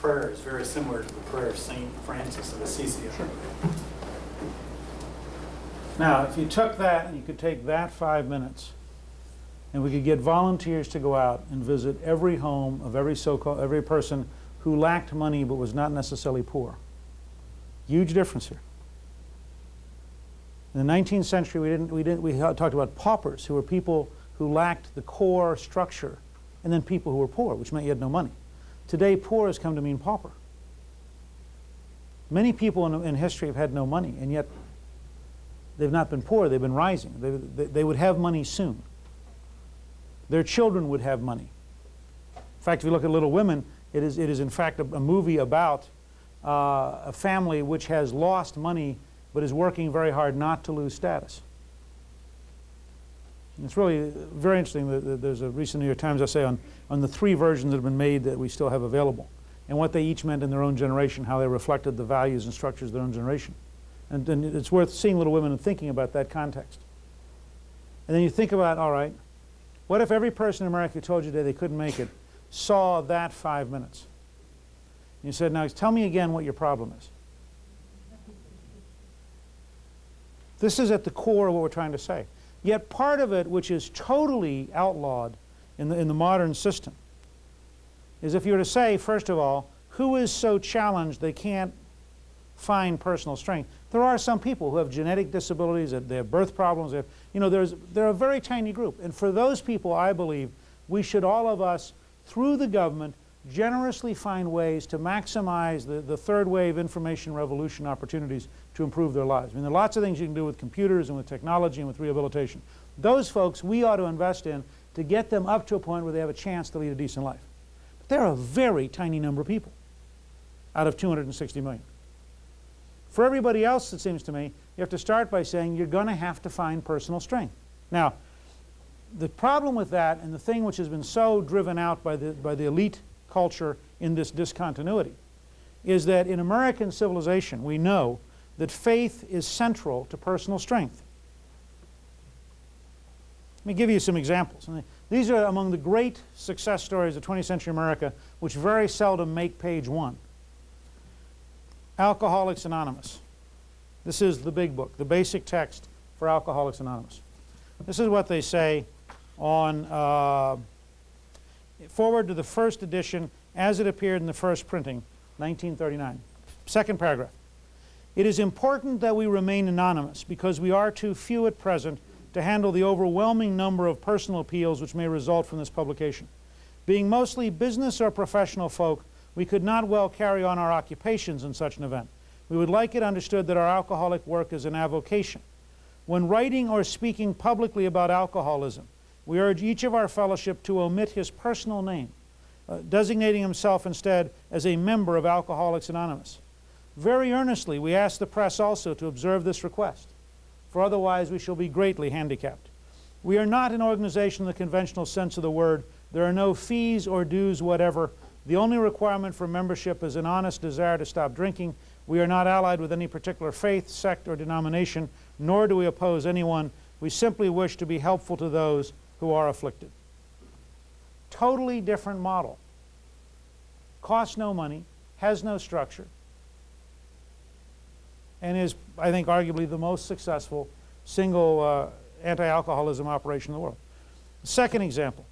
prayer is very similar to the prayer of Saint Francis of Assisi. Now, if you took that and you could take that five minutes, and we could get volunteers to go out and visit every home of every so-called every person who lacked money but was not necessarily poor. Huge difference here. In the 19th century, we didn't we didn't we talked about paupers who were people who lacked the core structure, and then people who were poor, which meant you had no money. Today, poor has come to mean pauper. Many people in, in history have had no money, and yet they've not been poor, they've been rising. They, they, they would have money soon. Their children would have money. In fact, if you look at Little Women, it is, it is in fact a, a movie about uh, a family which has lost money but is working very hard not to lose status. It's really very interesting. That there's a recent New York Times essay on, on the three versions that have been made that we still have available and what they each meant in their own generation, how they reflected the values and structures of their own generation. And, and it's worth seeing Little Women and thinking about that context. And then you think about, all right, what if every person in America who told you today they couldn't make it saw that five minutes? And you said, now tell me again what your problem is. This is at the core of what we're trying to say. Yet part of it, which is totally outlawed in the, in the modern system, is if you were to say, first of all, who is so challenged they can't find personal strength. There are some people who have genetic disabilities, they have birth problems, have, you know, there's, they're a very tiny group. And for those people, I believe, we should all of us, through the government, generously find ways to maximize the, the third wave information revolution opportunities to improve their lives. I mean, there are lots of things you can do with computers and with technology and with rehabilitation. Those folks we ought to invest in to get them up to a point where they have a chance to lead a decent life. But they're a very tiny number of people out of 260 million. For everybody else, it seems to me, you have to start by saying you're going to have to find personal strength. Now, the problem with that and the thing which has been so driven out by the, by the elite culture in this discontinuity is that in American civilization we know that faith is central to personal strength. Let me give you some examples. These are among the great success stories of 20th century America which very seldom make page one. Alcoholics Anonymous. This is the big book, the basic text for Alcoholics Anonymous. This is what they say on uh, forward to the first edition as it appeared in the first printing, 1939. Second paragraph. It is important that we remain anonymous because we are too few at present to handle the overwhelming number of personal appeals which may result from this publication. Being mostly business or professional folk, we could not well carry on our occupations in such an event. We would like it understood that our alcoholic work is an avocation. When writing or speaking publicly about alcoholism, we urge each of our fellowship to omit his personal name, uh, designating himself instead as a member of Alcoholics Anonymous. Very earnestly, we ask the press also to observe this request, for otherwise we shall be greatly handicapped. We are not an organization in the conventional sense of the word. There are no fees or dues whatever. The only requirement for membership is an honest desire to stop drinking. We are not allied with any particular faith, sect, or denomination, nor do we oppose anyone. We simply wish to be helpful to those who are afflicted. Totally different model. Costs no money, has no structure, and is, I think, arguably the most successful single uh, anti-alcoholism operation in the world. Second example,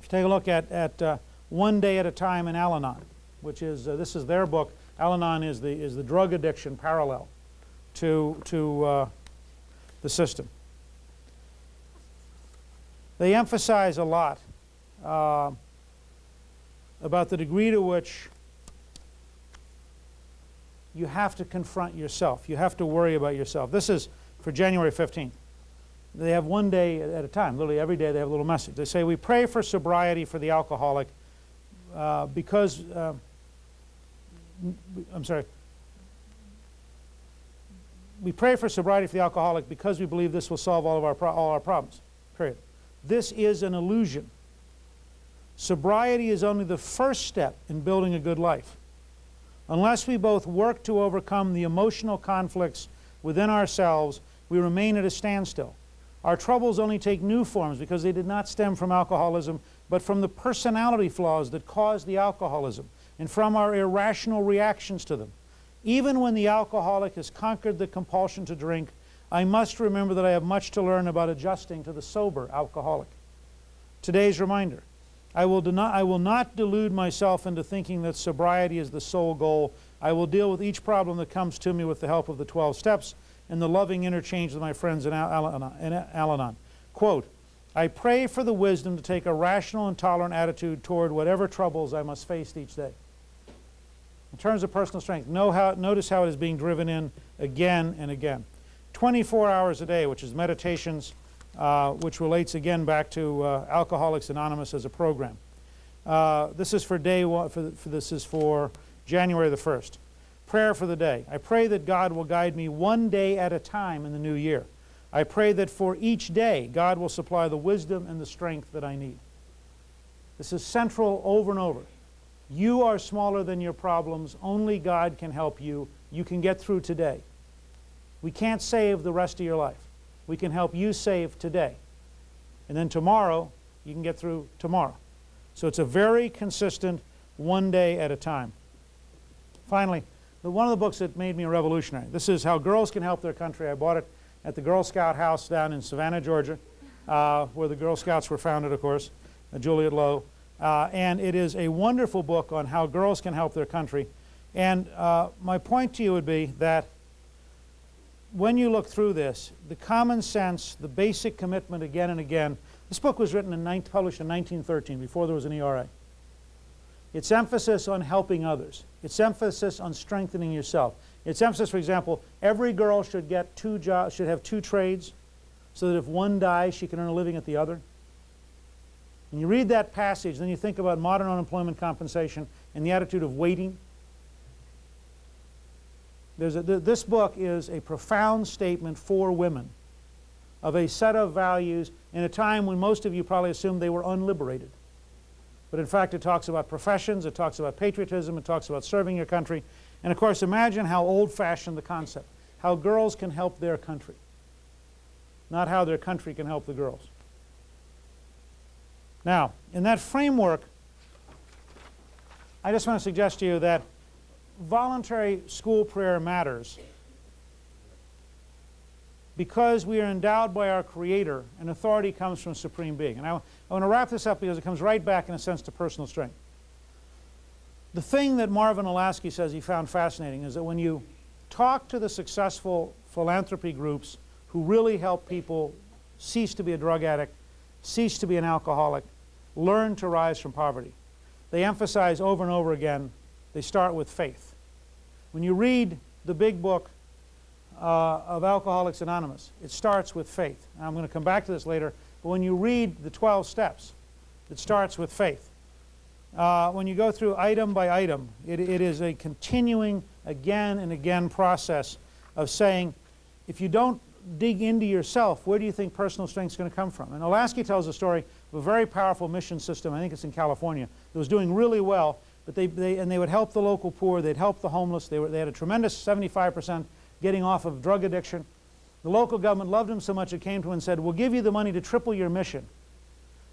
if you take a look at, at uh, One Day at a Time in Al-Anon, which is, uh, this is their book. Al-Anon is the, is the drug addiction parallel to, to uh, the system. They emphasize a lot uh, about the degree to which you have to confront yourself. You have to worry about yourself. This is for January 15th. They have one day at a time. Literally every day they have a little message. They say, we pray for sobriety for the alcoholic uh, because, uh, I'm sorry, we pray for sobriety for the alcoholic because we believe this will solve all of our, all our problems, period. This is an illusion. Sobriety is only the first step in building a good life. Unless we both work to overcome the emotional conflicts within ourselves, we remain at a standstill. Our troubles only take new forms because they did not stem from alcoholism, but from the personality flaws that caused the alcoholism. and from our irrational reactions to them. Even when the alcoholic has conquered the compulsion to drink, I must remember that I have much to learn about adjusting to the sober alcoholic. Today's reminder I will, not, I will not delude myself into thinking that sobriety is the sole goal. I will deal with each problem that comes to me with the help of the 12 steps and the loving interchange with my friends in Al-Anon. Quote, I pray for the wisdom to take a rational and tolerant attitude toward whatever troubles I must face each day. In terms of personal strength, how, notice how it is being driven in again and again. 24 hours a day, which is meditations, uh, which relates again back to uh, Alcoholics Anonymous as a program. Uh, this is for day one, for, for, this is for January the 1st. Prayer for the day. I pray that God will guide me one day at a time in the new year. I pray that for each day, God will supply the wisdom and the strength that I need. This is central over and over. You are smaller than your problems. Only God can help you. You can get through today. We can't save the rest of your life. We can help you save today. And then tomorrow, you can get through tomorrow. So it's a very consistent one day at a time. Finally, the, one of the books that made me a revolutionary. This is How Girls Can Help Their Country. I bought it at the Girl Scout house down in Savannah, Georgia, uh, where the Girl Scouts were founded, of course, uh, Juliette Low. Uh, and it is a wonderful book on how girls can help their country. And uh, my point to you would be that when you look through this, the common sense, the basic commitment again and again, this book was written and published in 1913, before there was an ERA. Its emphasis on helping others. Its emphasis on strengthening yourself. Its emphasis, for example, every girl should get two jobs, should have two trades, so that if one dies, she can earn a living at the other. When you read that passage, then you think about modern unemployment compensation and the attitude of waiting a, th this book is a profound statement for women of a set of values in a time when most of you probably assumed they were unliberated. But in fact, it talks about professions, it talks about patriotism, it talks about serving your country. And of course, imagine how old-fashioned the concept, how girls can help their country, not how their country can help the girls. Now, in that framework, I just want to suggest to you that voluntary school prayer matters because we are endowed by our Creator and authority comes from a Supreme Being. And I, I want to wrap this up because it comes right back in a sense to personal strength. The thing that Marvin Olasky says he found fascinating is that when you talk to the successful philanthropy groups who really help people cease to be a drug addict, cease to be an alcoholic, learn to rise from poverty, they emphasize over and over again, they start with faith. When you read the big book uh, of Alcoholics Anonymous, it starts with faith. And I'm going to come back to this later, but when you read the 12 steps, it starts with faith. Uh, when you go through item by item, it, it is a continuing again and again process of saying, if you don't dig into yourself, where do you think personal strength is going to come from? And Olasky tells a story of a very powerful mission system, I think it's in California, that was doing really well, but they, they, and they would help the local poor, they'd help the homeless, they, were, they had a tremendous 75% getting off of drug addiction. The local government loved them so much it came to them and said, we'll give you the money to triple your mission,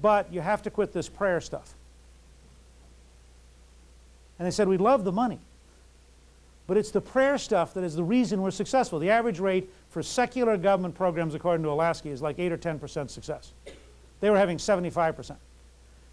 but you have to quit this prayer stuff. And they said, we'd love the money, but it's the prayer stuff that is the reason we're successful. The average rate for secular government programs, according to Olasky, is like 8 or 10% success. They were having 75%.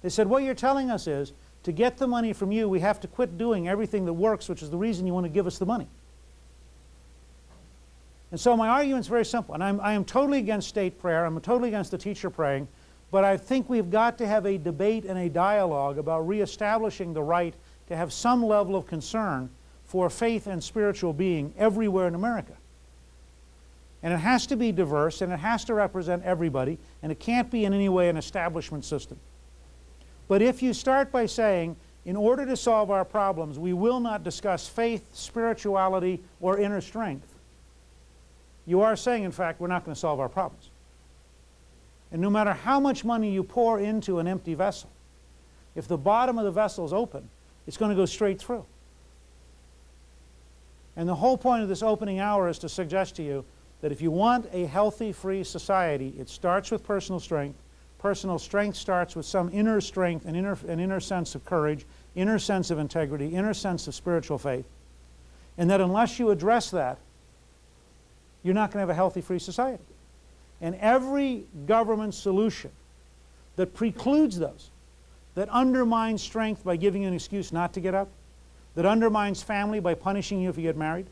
They said, what you're telling us is to get the money from you, we have to quit doing everything that works, which is the reason you want to give us the money. And so my argument is very simple. And I'm, I am totally against state prayer. I'm totally against the teacher praying. But I think we've got to have a debate and a dialogue about reestablishing the right to have some level of concern for faith and spiritual being everywhere in America. And it has to be diverse, and it has to represent everybody, and it can't be in any way an establishment system. But if you start by saying, in order to solve our problems, we will not discuss faith, spirituality, or inner strength, you are saying, in fact, we're not going to solve our problems. And no matter how much money you pour into an empty vessel, if the bottom of the vessel is open, it's going to go straight through. And the whole point of this opening hour is to suggest to you that if you want a healthy, free society, it starts with personal strength, personal strength starts with some inner strength, an inner, an inner sense of courage, inner sense of integrity, inner sense of spiritual faith. And that unless you address that, you're not going to have a healthy free society. And every government solution that precludes those, that undermines strength by giving you an excuse not to get up, that undermines family by punishing you if you get married,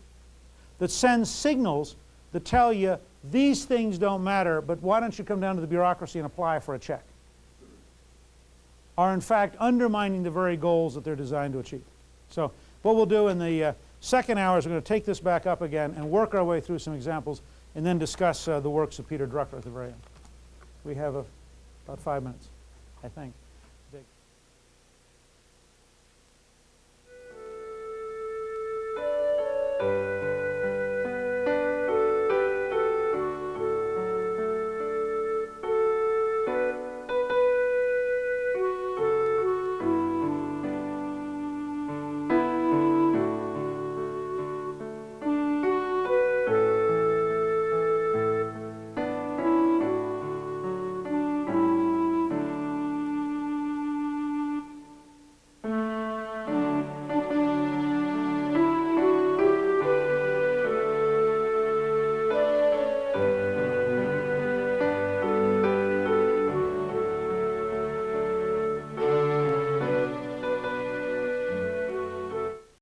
that sends signals that tell you these things don't matter, but why don't you come down to the bureaucracy and apply for a check, are in fact undermining the very goals that they're designed to achieve. So what we'll do in the uh, second hour is we're going to take this back up again and work our way through some examples and then discuss uh, the works of Peter Drucker at the very end. We have a, about five minutes, I think.